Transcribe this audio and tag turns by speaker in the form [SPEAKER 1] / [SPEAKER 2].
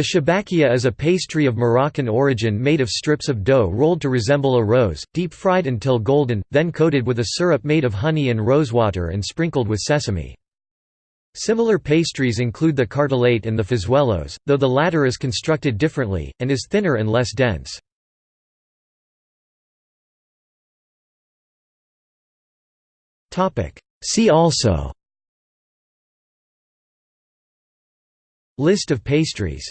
[SPEAKER 1] The shabakia is a pastry of Moroccan origin made of strips of dough rolled to resemble a rose, deep-fried until golden, then coated with a syrup made of honey and rosewater and sprinkled with sesame. Similar pastries include the cartellate and the fizuelos, though the latter is constructed differently, and is thinner and less dense. See also List of pastries